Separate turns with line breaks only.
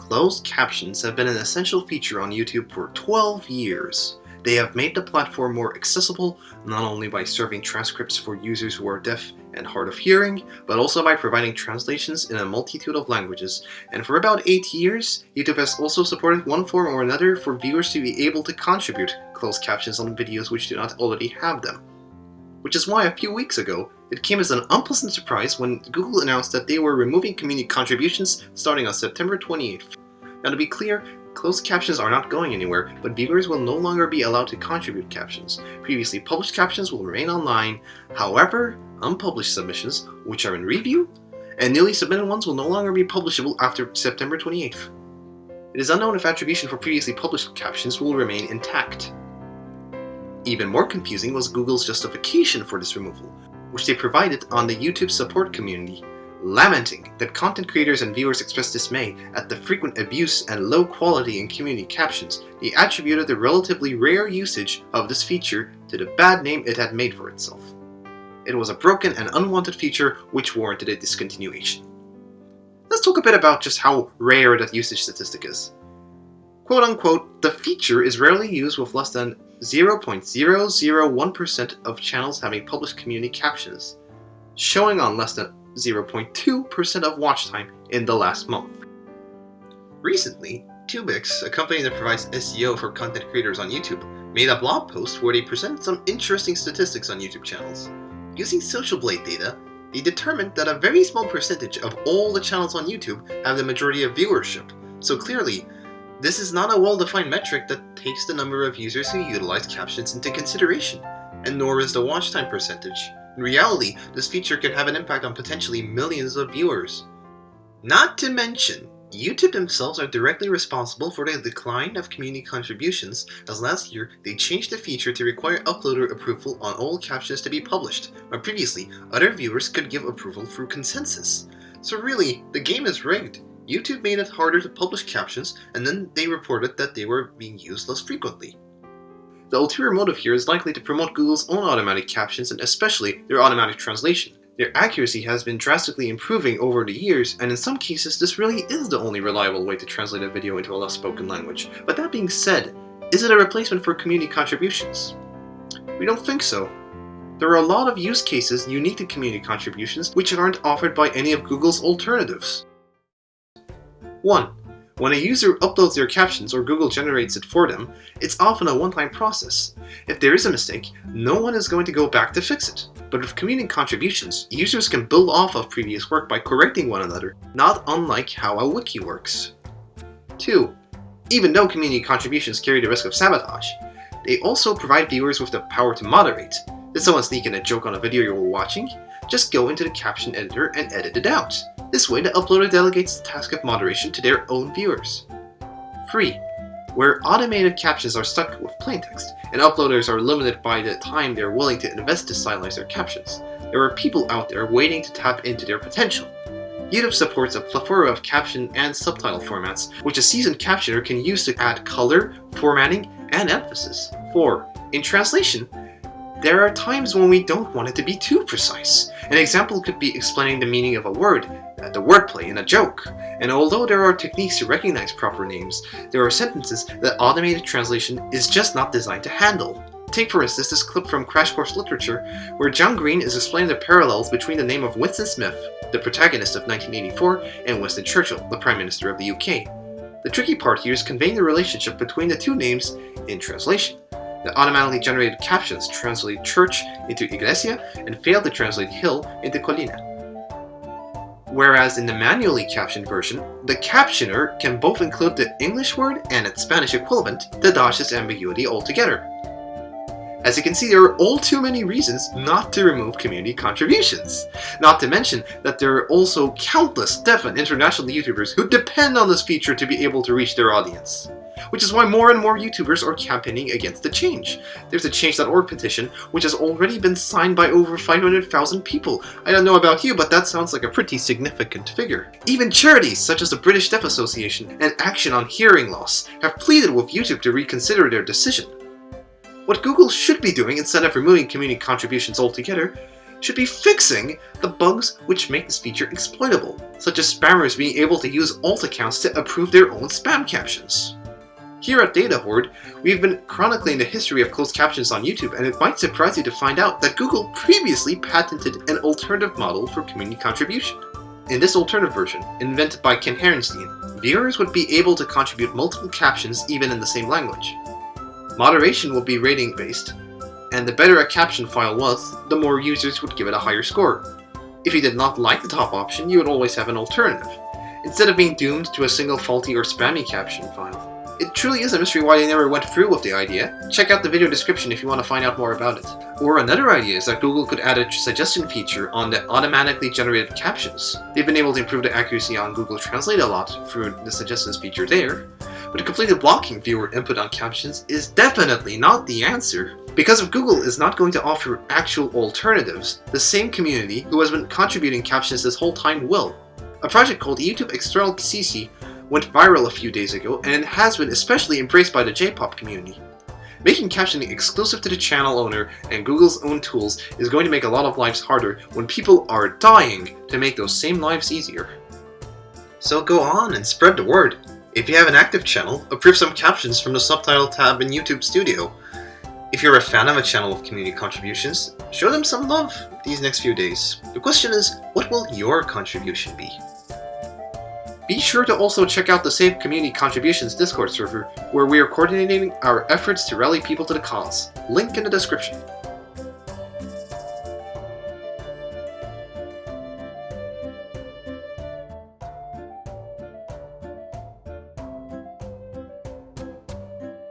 Closed captions have been an essential feature on YouTube for 12 years. They have made the platform more accessible, not only by serving transcripts for users who are deaf and hard of hearing, but also by providing translations in a multitude of languages. And for about 8 years, YouTube has also supported one form or another for viewers to be able to contribute closed captions on videos which do not already have them. Which is why a few weeks ago, it came as an unpleasant surprise when Google announced that they were removing community contributions starting on September 28th. Now to be clear, closed captions are not going anywhere, but viewers will no longer be allowed to contribute captions. Previously published captions will remain online, however, unpublished submissions, which are in review, and newly submitted ones will no longer be publishable after September 28th. It is unknown if attribution for previously published captions will remain intact. Even more confusing was Google's justification for this removal, which they provided on the YouTube support community, lamenting that content creators and viewers expressed dismay at the frequent abuse and low quality in community captions, they attributed the relatively rare usage of this feature to the bad name it had made for itself. It was a broken and unwanted feature which warranted a discontinuation. Let's talk a bit about just how rare that usage statistic is. Quote unquote, the feature is rarely used with less than 0.001% of channels having published community captions, showing on less than 0.2% of watch time in the last month. Recently, Tubics, a company that provides SEO for content creators on YouTube, made a blog post where they presented some interesting statistics on YouTube channels. Using Social Blade data, they determined that a very small percentage of all the channels on YouTube have the majority of viewership, so clearly, this is not a well-defined metric that takes the number of users who utilize captions into consideration, and nor is the watch time percentage. In reality, this feature can have an impact on potentially millions of viewers. Not to mention, YouTube themselves are directly responsible for the decline of community contributions, as last year they changed the feature to require uploader approval on all captions to be published, where previously other viewers could give approval through consensus. So really, the game is rigged. YouTube made it harder to publish captions, and then they reported that they were being used less frequently. The ulterior motive here is likely to promote Google's own automatic captions and especially their automatic translation. Their accuracy has been drastically improving over the years, and in some cases this really is the only reliable way to translate a video into a less spoken language. But that being said, is it a replacement for community contributions? We don't think so. There are a lot of use cases unique to community contributions which aren't offered by any of Google's alternatives. 1. When a user uploads their captions or Google generates it for them, it's often a one-time process. If there is a mistake, no one is going to go back to fix it. But with community contributions, users can build off of previous work by correcting one another, not unlike how a wiki works. 2. Even though community contributions carry the risk of sabotage, they also provide viewers with the power to moderate. Did someone sneak in a joke on a video you were watching? Just go into the caption editor and edit it out. This way, the uploader delegates the task of moderation to their own viewers. 3. Where automated captions are stuck with plain text, and uploaders are limited by the time they're willing to invest to stylize their captions, there are people out there waiting to tap into their potential. YouTube supports a plethora of caption and subtitle formats, which a seasoned captioner can use to add color, formatting, and emphasis. 4. In translation, there are times when we don't want it to be too precise. An example could be explaining the meaning of a word, uh, the wordplay in a joke. And although there are techniques to recognize proper names, there are sentences that automated translation is just not designed to handle. Take for instance this clip from Crash Course Literature, where John Green is explaining the parallels between the name of Winston Smith, the protagonist of 1984, and Winston Churchill, the Prime Minister of the UK. The tricky part here is conveying the relationship between the two names in translation. The automatically generated captions translate church into iglesia and fail to translate hill into colina. Whereas in the manually captioned version, the captioner can both include the English word and its Spanish equivalent to dodge this ambiguity altogether. As you can see, there are all too many reasons not to remove community contributions. Not to mention that there are also countless deaf and international YouTubers who depend on this feature to be able to reach their audience which is why more and more YouTubers are campaigning against the change. There's a Change.org petition, which has already been signed by over 500,000 people. I don't know about you, but that sounds like a pretty significant figure. Even charities such as the British Deaf Association and Action on Hearing Loss have pleaded with YouTube to reconsider their decision. What Google should be doing instead of removing community contributions altogether should be fixing the bugs which make this feature exploitable, such as spammers being able to use alt accounts to approve their own spam captions. Here at Data Hoard, we've been chronicling the history of closed captions on YouTube, and it might surprise you to find out that Google previously patented an alternative model for community contribution. In this alternative version, invented by Ken Harrenstien, viewers would be able to contribute multiple captions even in the same language. Moderation will be rating based, and the better a caption file was, the more users would give it a higher score. If you did not like the top option, you would always have an alternative, instead of being doomed to a single faulty or spammy caption file. It truly is a mystery why they never went through with the idea. Check out the video description if you want to find out more about it. Or another idea is that Google could add a suggestion feature on the automatically generated captions. They've been able to improve the accuracy on Google Translate a lot through the suggestions feature there, but completely blocking viewer input on captions is definitely not the answer. Because if Google is not going to offer actual alternatives, the same community who has been contributing captions this whole time will. A project called YouTube External CC went viral a few days ago and has been especially embraced by the J-pop community. Making captioning exclusive to the channel owner and Google's own tools is going to make a lot of lives harder when people are dying to make those same lives easier. So go on and spread the word. If you have an active channel, approve some captions from the subtitle tab in YouTube Studio. If you're a fan of a channel with community contributions, show them some love these next few days. The question is, what will your contribution be? Be sure to also check out the Save Community Contributions Discord server, where we are coordinating our efforts to rally people to the cause. Link in the description.